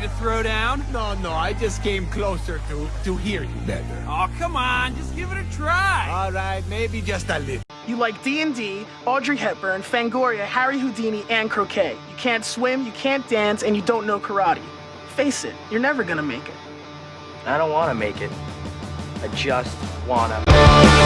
to throw down? No, no, I just came closer to, to hear you better. Oh, come on, just give it a try. All right, maybe just a little. You like D&D, Audrey Hepburn, Fangoria, Harry Houdini, and croquet. You can't swim, you can't dance, and you don't know karate. Face it, you're never gonna make it. I don't want to make it. I just wanna.